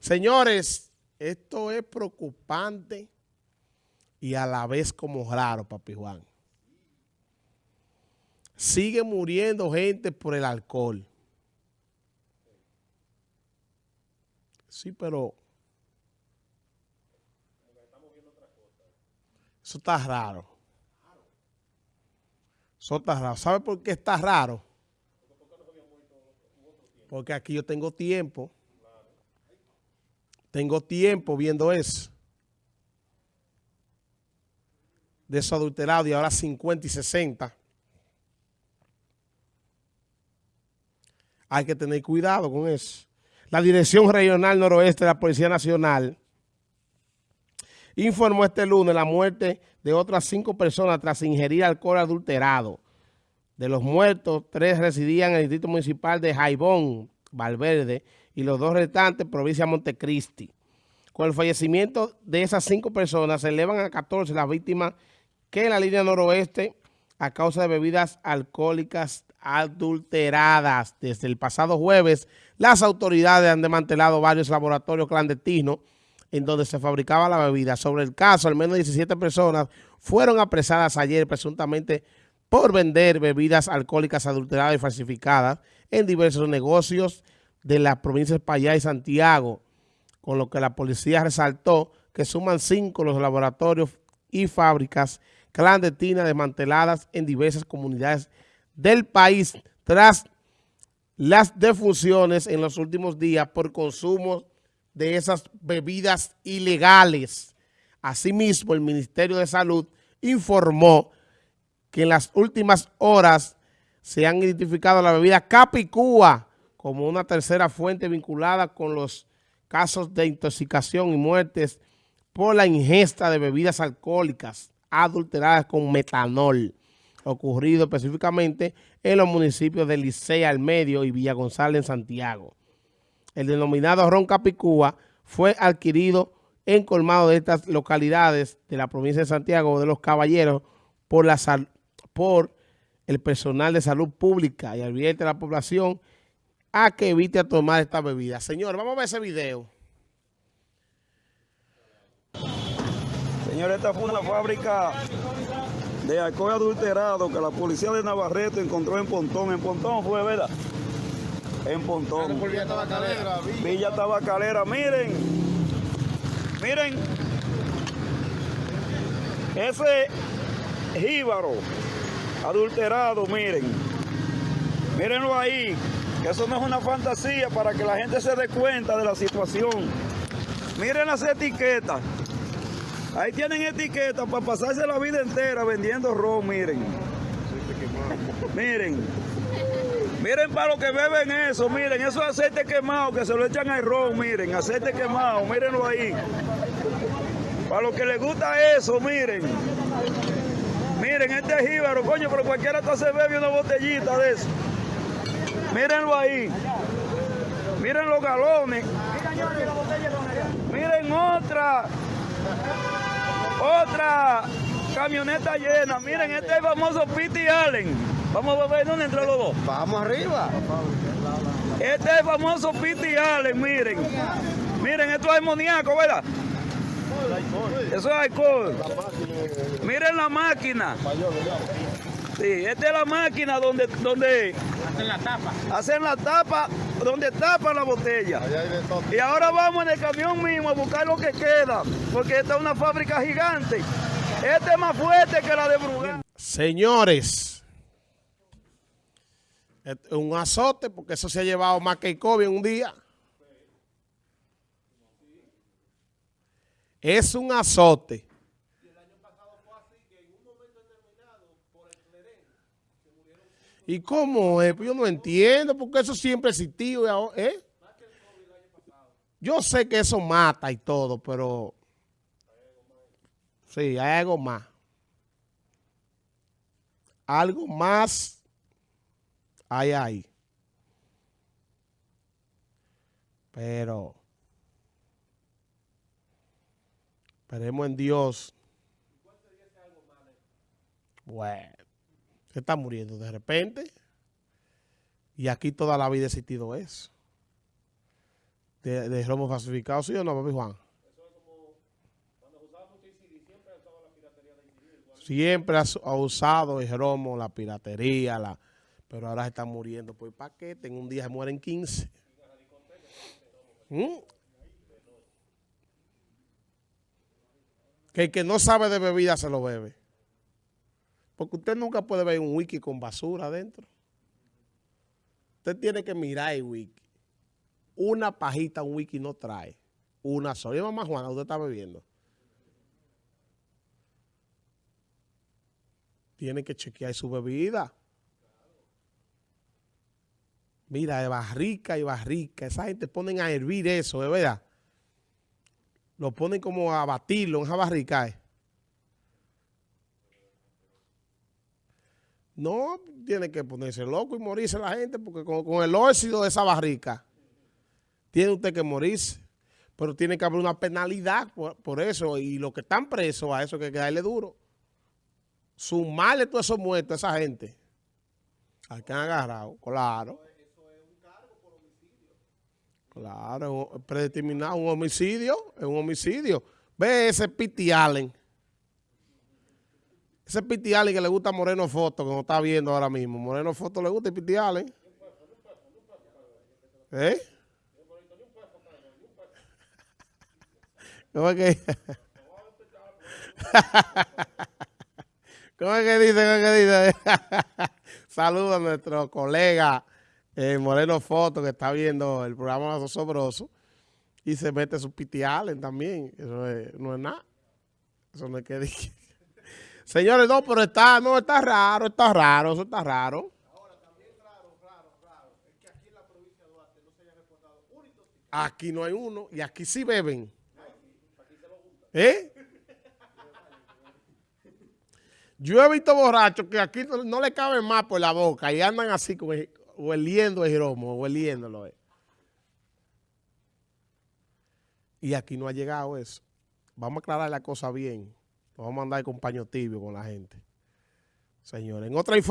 Señores, esto es preocupante y a la vez como raro, papi Juan. Sigue muriendo gente por el alcohol. Sí, pero... Eso está raro. Eso está raro. ¿Sabe por qué está raro? Porque aquí yo tengo tiempo. Tengo tiempo viendo eso. De eso adulterado y ahora 50 y 60. Hay que tener cuidado con eso. La Dirección Regional Noroeste de la Policía Nacional informó este lunes la muerte de otras cinco personas tras ingerir alcohol adulterado. De los muertos, tres residían en el Distrito Municipal de Jaibón, Valverde, y los dos restantes, provincia Montecristi. Con el fallecimiento de esas cinco personas, se elevan a 14 las víctimas que en la línea noroeste, a causa de bebidas alcohólicas adulteradas. Desde el pasado jueves, las autoridades han desmantelado varios laboratorios clandestinos en donde se fabricaba la bebida. Sobre el caso, al menos 17 personas fueron apresadas ayer presuntamente por vender bebidas alcohólicas adulteradas y falsificadas en diversos negocios de las provincias de Payá y Santiago, con lo que la policía resaltó que suman cinco los laboratorios y fábricas clandestinas desmanteladas en diversas comunidades del país tras las defunciones en los últimos días por consumo de esas bebidas ilegales. Asimismo, el Ministerio de Salud informó que en las últimas horas se han identificado la bebida Capicúa como una tercera fuente vinculada con los casos de intoxicación y muertes por la ingesta de bebidas alcohólicas adulteradas con metanol, ocurrido específicamente en los municipios de Licea al Medio y Villa González en Santiago. El denominado ron Capicúa fue adquirido en colmado de estas localidades de la provincia de Santiago de los Caballeros por, por el personal de salud pública y advierte a la población a que evite tomar esta bebida. Señor, vamos a ver ese video. Señor, esta fue una fábrica de alcohol adulterado que la policía de Navarrete encontró en Pontón. En Pontón fue, ¿verdad? En Pontón. Villa Tabacalera. Villa Tabacalera. Miren, miren, ese jíbaro adulterado, miren. Mírenlo ahí, eso no es una fantasía para que la gente se dé cuenta de la situación. Miren las etiquetas. Ahí tienen etiquetas para pasarse la vida entera vendiendo ron, miren. Miren. Miren para los que beben eso, miren, eso es aceite quemado que se lo echan al ron, miren, aceite quemado, mírenlo ahí. Para los que les gusta eso, miren. Miren, este es jíbaro, coño, pero cualquiera está se bebe una botellita de eso. Mírenlo ahí. Miren los galones. Miren otra. Otra camioneta llena. Miren, este es el famoso Pity Allen. Vamos a ver dónde entre los dos. Vamos arriba. Este es el famoso Pity Allen, miren. Miren, esto es amoníaco, ¿verdad? Eso es alcohol. Miren la máquina. Sí, esta es la máquina donde, donde Hacen la tapa. hacen la tapa, donde tapan la botella. Y ahora vamos en el camión mismo a buscar lo que queda, porque esta es una fábrica gigante. Este es más fuerte que la de Brugal. Señores, es un azote porque eso se ha llevado más que el COVID en un día. Es un azote. ¿Y cómo es? Pues yo no entiendo, porque eso siempre ahora- ¿eh? Yo sé que eso mata y todo, pero... Sí, hay algo más. Algo más hay ahí. Pero... Esperemos en Dios. Bueno, se está muriendo de repente. Y aquí toda la vida ha existido eso. de, de falsificado, ¿sí o no, papi Juan? Siempre ha, ha usado el romo, la piratería, la, pero ahora se están muriendo por paquete. En un día se mueren 15. ¿Mm? Que el que no sabe de bebida se lo bebe. Porque usted nunca puede ver un wiki con basura adentro. Usted tiene que mirar el wiki. Una pajita un wiki no trae. Una sola. Y mamá Juana, usted está bebiendo. Tiene que chequear su bebida. Mira, de barrica y barrica. Esa gente ponen a hervir eso, de verdad. Lo ponen como a batirlo en esa barrica. eh. No, tiene que ponerse loco y morirse la gente porque con, con el óxido de esa barrica tiene usted que morirse. Pero tiene que haber una penalidad por, por eso. Y los que están presos a eso hay que darle duro. Sumarle todos esos muertos a esa gente. Al que han agarrado, claro. Claro, predeterminado, un homicidio, es un homicidio. Ve ese Piti Allen. Ese Piti Allen que le gusta Moreno Foto, que no está viendo ahora mismo. Moreno Foto le gusta el Piti Allen. ¿Eh? ¿Cómo es que? ¿Cómo es que dice? ¿Cómo es que dice? Saludos a nuestro colega eh, Moreno Foto que está viendo el programa Los Sobrosos y se mete su Piti Allen también. Eso es- no es nada. Eso no es que diga. Señores, no, pero está, no, está raro, está raro, eso está raro. Aquí no hay uno y aquí sí beben. ¿Eh? Yo he visto borrachos que aquí no, no le caben más por la boca y andan así como hueliendo el romo, hueliéndolo. eh. Y aquí no ha llegado eso. Vamos a aclarar la cosa bien. Vamos a andar con paño tibio con la gente. Señores, en otra información.